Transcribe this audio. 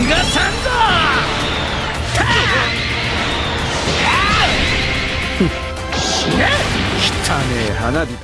逃がさんぞ！死 ね汚ねえ花火だ。